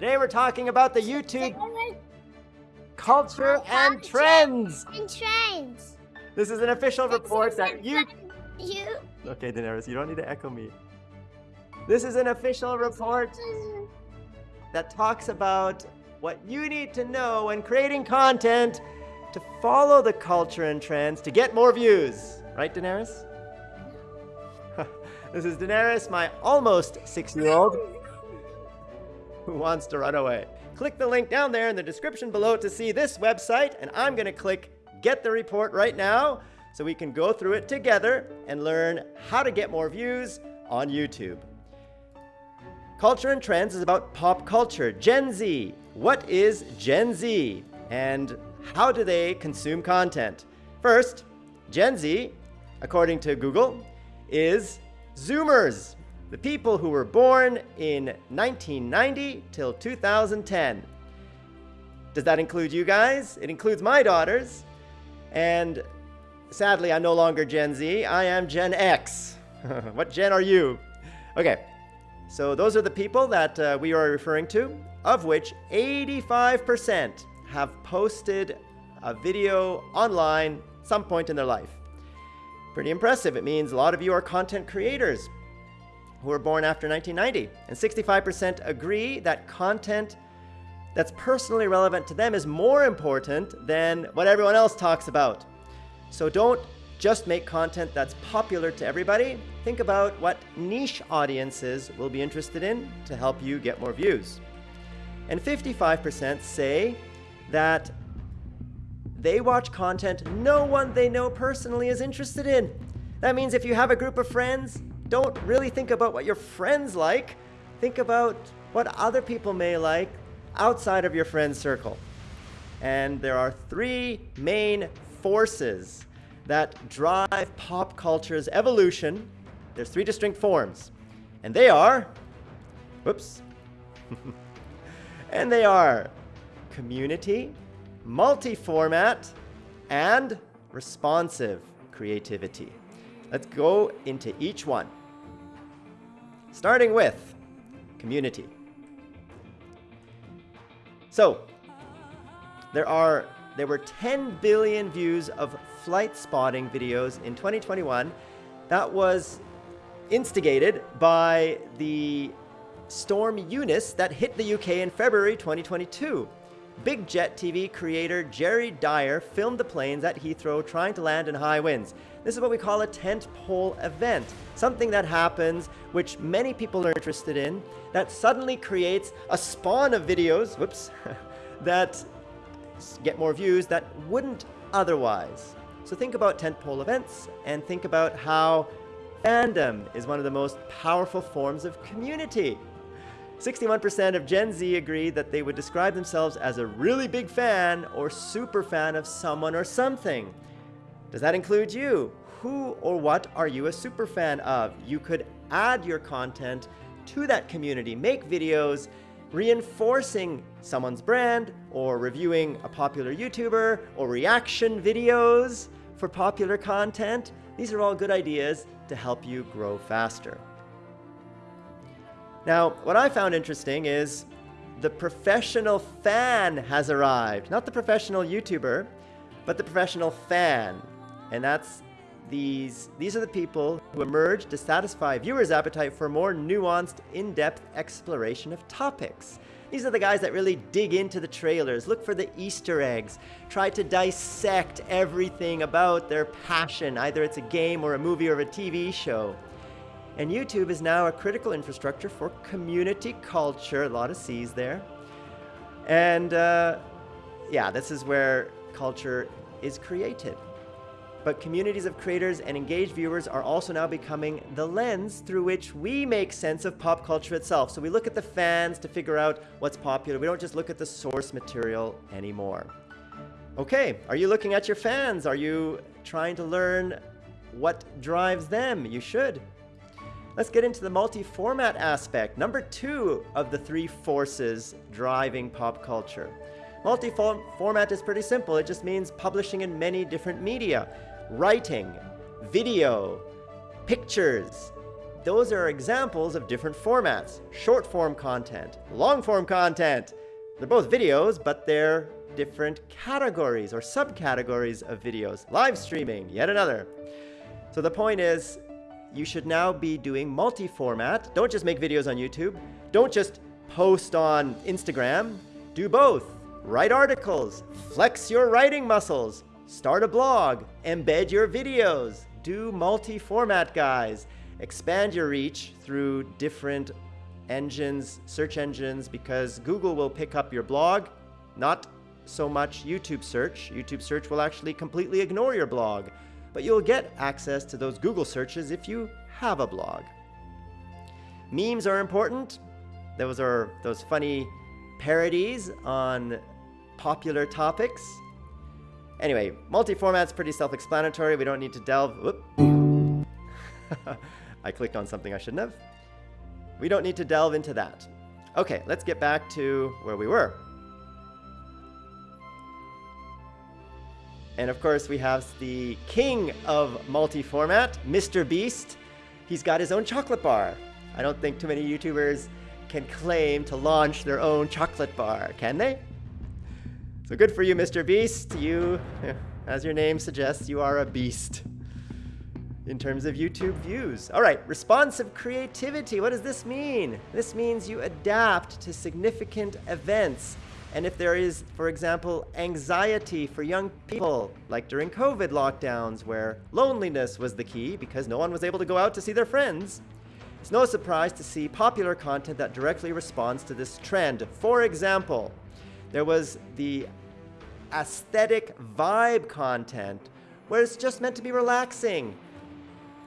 Today we're talking about the YouTube culture and trends. And trends. This is an official report that you. You. Okay, Daenerys, you don't need to echo me. This is an official report that talks about what you need to know when creating content to follow the culture and trends to get more views. Right, Daenerys? this is Daenerys, my almost six-year-old, who wants to run away. Click the link down there in the description below to see this website, and I'm going to click Get the Report right now so we can go through it together and learn how to get more views on YouTube. Culture and Trends is about pop culture, Gen Z. What is Gen Z? And how do they consume content? First, Gen Z, according to Google, is Zoomers, the people who were born in 1990 till 2010. Does that include you guys? It includes my daughters. And sadly, I'm no longer Gen Z. I am Gen X. what gen are you? Okay, so those are the people that uh, we are referring to, of which 85% have posted a video online some point in their life. Pretty impressive. It means a lot of you are content creators who were born after 1990. And 65% agree that content that's personally relevant to them is more important than what everyone else talks about. So don't just make content that's popular to everybody. Think about what niche audiences will be interested in to help you get more views. And 55% say that they watch content no one they know personally is interested in. That means if you have a group of friends, don't really think about what your friends like. Think about what other people may like outside of your friend circle. And there are three main forces that drive pop culture's evolution. There's three distinct forms. And they are, whoops, and they are community, multi-format, and responsive creativity. Let's go into each one. Starting with community. So, there are there were 10 billion views of flight spotting videos in 2021. That was instigated by the storm Eunice that hit the UK in February 2022. Big Jet TV creator Jerry Dyer filmed the planes at Heathrow trying to land in high winds. This is what we call a tent pole event, something that happens which many people are interested in that suddenly creates a spawn of videos, whoops, that get more views that wouldn't otherwise. So think about tentpole events and think about how fandom is one of the most powerful forms of community. 61% of Gen Z agree that they would describe themselves as a really big fan or super fan of someone or something. Does that include you? Who or what are you a super fan of? You could add your content to that community, make videos reinforcing someone's brand or reviewing a popular YouTuber or reaction videos for popular content. These are all good ideas to help you grow faster. Now, what I found interesting is the professional fan has arrived. Not the professional YouTuber, but the professional fan. And that's these, these are the people who emerge to satisfy viewers' appetite for more nuanced, in-depth exploration of topics. These are the guys that really dig into the trailers, look for the Easter eggs, try to dissect everything about their passion, either it's a game or a movie or a TV show. And YouTube is now a critical infrastructure for community culture, a lot of C's there. And uh, yeah, this is where culture is created. But communities of creators and engaged viewers are also now becoming the lens through which we make sense of pop culture itself. So we look at the fans to figure out what's popular. We don't just look at the source material anymore. Okay, are you looking at your fans? Are you trying to learn what drives them? You should. Let's get into the multi-format aspect, number two of the three forces driving pop culture. Multi-format is pretty simple. It just means publishing in many different media writing, video, pictures, those are examples of different formats. Short form content, long form content. They're both videos, but they're different categories or subcategories of videos. Live streaming, yet another. So the point is, you should now be doing multi-format. Don't just make videos on YouTube. Don't just post on Instagram. Do both. Write articles, flex your writing muscles, start a blog, embed your videos, do multi-format guys, expand your reach through different engines, search engines, because Google will pick up your blog, not so much YouTube search. YouTube search will actually completely ignore your blog, but you'll get access to those Google searches if you have a blog. Memes are important. Those are those funny parodies on popular topics. Anyway, multi-format's pretty self-explanatory. We don't need to delve. I clicked on something I shouldn't have. We don't need to delve into that. Okay, let's get back to where we were. And of course, we have the king of multi-format, Mr. Beast. He's got his own chocolate bar. I don't think too many YouTubers can claim to launch their own chocolate bar, can they? So good for you, Mr. Beast. You, as your name suggests, you are a beast in terms of YouTube views. All right, responsive creativity. What does this mean? This means you adapt to significant events. And if there is, for example, anxiety for young people, like during COVID lockdowns where loneliness was the key because no one was able to go out to see their friends, it's no surprise to see popular content that directly responds to this trend. For example, there was the aesthetic vibe content where it's just meant to be relaxing.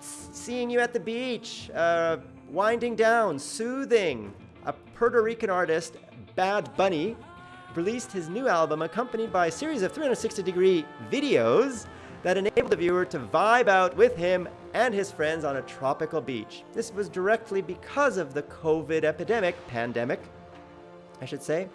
seeing you at the beach, uh, winding down, soothing. A Puerto Rican artist, Bad Bunny, released his new album accompanied by a series of 360 degree videos that enabled the viewer to vibe out with him and his friends on a tropical beach. This was directly because of the COVID epidemic, pandemic, I should say,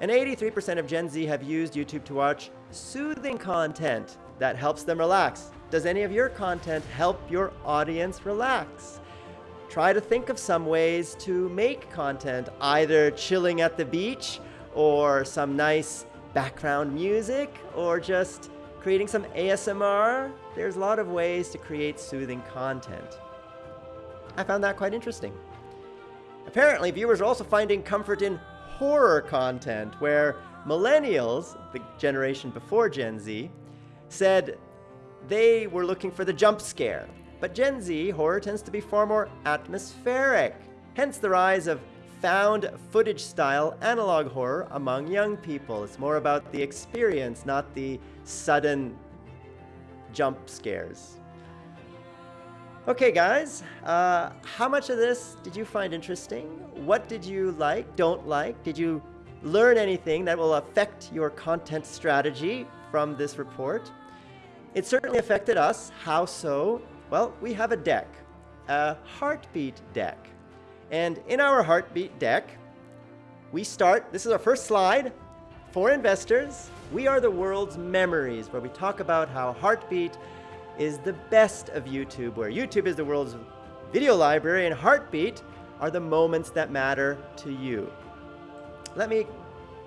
and 83% of Gen Z have used YouTube to watch soothing content that helps them relax. Does any of your content help your audience relax? Try to think of some ways to make content, either chilling at the beach or some nice background music or just creating some ASMR. There's a lot of ways to create soothing content. I found that quite interesting. Apparently, viewers are also finding comfort in horror content where millennials, the generation before Gen Z, said they were looking for the jump scare. But Gen Z horror tends to be far more atmospheric, hence the rise of found footage style analog horror among young people. It's more about the experience, not the sudden jump scares. Okay, guys, uh, how much of this did you find interesting? What did you like, don't like? Did you learn anything that will affect your content strategy from this report? It certainly affected us. How so? Well, we have a deck, a heartbeat deck. And in our heartbeat deck, we start, this is our first slide, for investors, we are the world's memories, where we talk about how Heartbeat is the best of YouTube, where YouTube is the world's video library and Heartbeat are the moments that matter to you. Let me,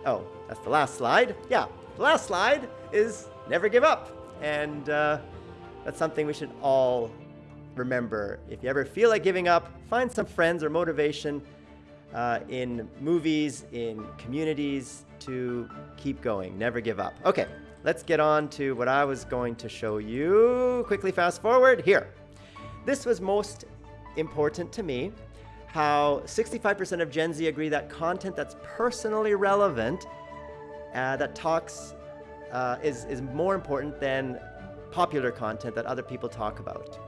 oh, that's the last slide. Yeah, the last slide is never give up. And uh, that's something we should all remember. If you ever feel like giving up, find some friends or motivation uh, in movies, in communities to keep going, never give up. Okay, let's get on to what I was going to show you. Quickly fast forward here. This was most important to me, how 65% of Gen Z agree that content that's personally relevant, uh, that talks, uh, is, is more important than popular content that other people talk about.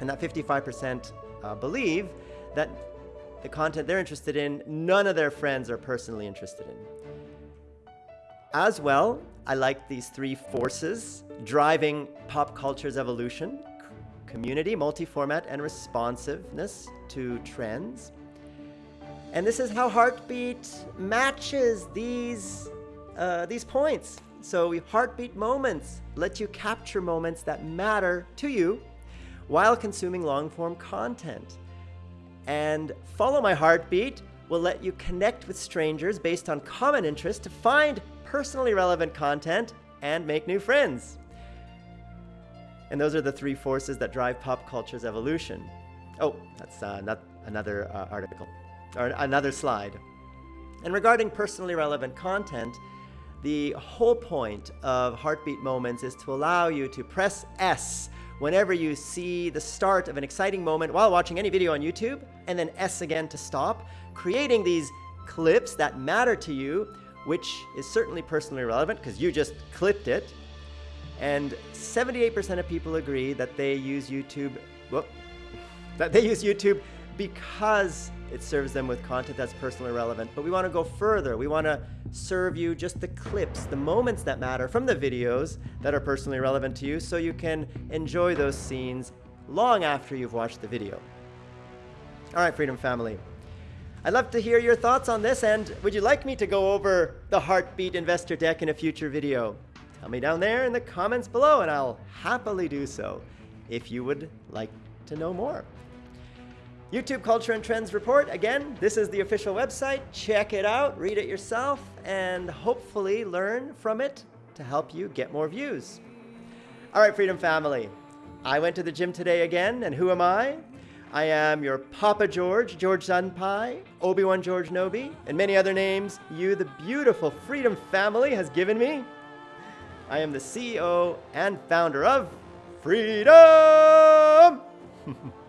And that 55% uh, believe that the content they're interested in, none of their friends are personally interested in. As well, I like these three forces driving pop culture's evolution, community, multi-format, and responsiveness to trends. And this is how Heartbeat matches these, uh, these points. So Heartbeat moments let you capture moments that matter to you while consuming long form content. And Follow My Heartbeat will let you connect with strangers based on common interests to find personally relevant content and make new friends. And those are the three forces that drive pop culture's evolution. Oh, that's uh, not another uh, article, or another slide. And regarding personally relevant content, the whole point of Heartbeat Moments is to allow you to press S whenever you see the start of an exciting moment while watching any video on YouTube, and then S again to stop, creating these clips that matter to you, which is certainly personally relevant because you just clipped it. And 78% of people agree that they use YouTube, whoop, that they use YouTube because it serves them with content that's personally relevant. But we want to go further. We want to serve you just the clips, the moments that matter from the videos that are personally relevant to you so you can enjoy those scenes long after you've watched the video. All right, Freedom Family. I'd love to hear your thoughts on this and would you like me to go over the Heartbeat Investor Deck in a future video? Tell me down there in the comments below and I'll happily do so if you would like to know more. YouTube Culture and Trends Report, again, this is the official website. Check it out, read it yourself, and hopefully learn from it to help you get more views. All right, Freedom Family. I went to the gym today again, and who am I? I am your Papa George, George Senpai, Obi-Wan George Nobi, and many other names you, the beautiful Freedom Family, has given me. I am the CEO and founder of Freedom!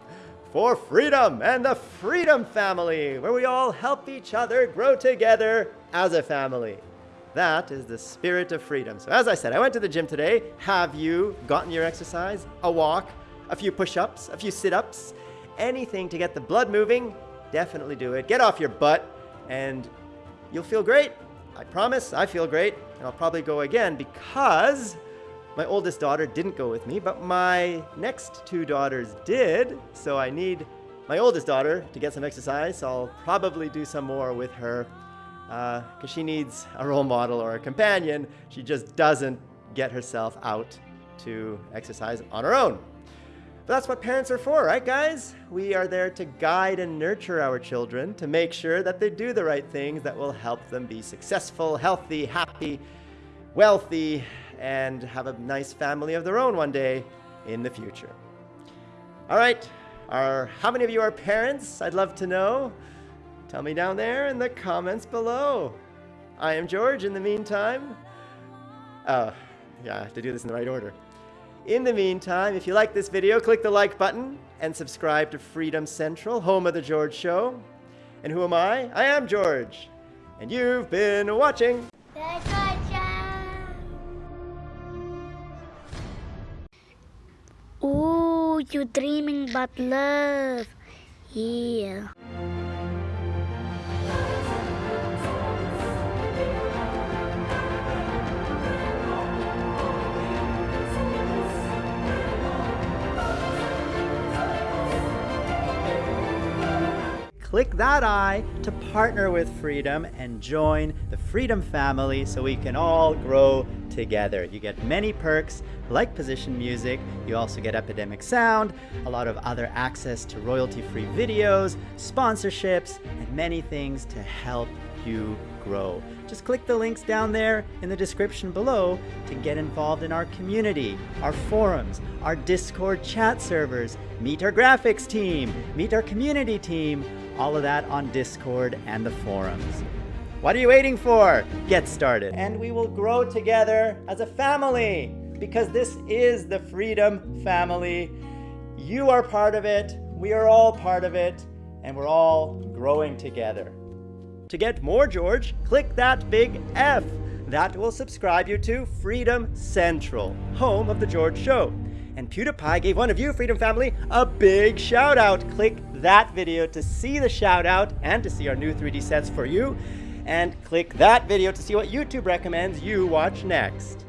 for freedom and the Freedom Family, where we all help each other grow together as a family. That is the spirit of freedom. So as I said, I went to the gym today. Have you gotten your exercise? A walk, a few push-ups, a few sit-ups, anything to get the blood moving? Definitely do it. Get off your butt and you'll feel great. I promise, I feel great. And I'll probably go again because my oldest daughter didn't go with me, but my next two daughters did. So I need my oldest daughter to get some exercise. I'll probably do some more with her because uh, she needs a role model or a companion. She just doesn't get herself out to exercise on her own. But that's what parents are for, right guys? We are there to guide and nurture our children to make sure that they do the right things that will help them be successful, healthy, happy, wealthy, and have a nice family of their own one day in the future. All right, are, how many of you are parents? I'd love to know. Tell me down there in the comments below. I am George in the meantime. Oh, yeah, I have to do this in the right order. In the meantime, if you like this video, click the like button and subscribe to Freedom Central, home of The George Show. And who am I? I am George. And you've been watching you dreaming but love. Yeah. click that I to partner with Freedom and join the Freedom family so we can all grow together. You get many perks like position music, you also get Epidemic Sound, a lot of other access to royalty-free videos, sponsorships, and many things to help you grow. Just click the links down there in the description below to get involved in our community, our forums, our Discord chat servers, meet our graphics team, meet our community team, all of that on Discord and the forums. What are you waiting for? Get started. And we will grow together as a family because this is the Freedom Family. You are part of it, we are all part of it, and we're all growing together. To get more George, click that big F. That will subscribe you to Freedom Central, home of The George Show. And PewDiePie gave one of you, Freedom Family, a big shout out. Click that video to see the shout out and to see our new 3D sets for you and click that video to see what YouTube recommends you watch next.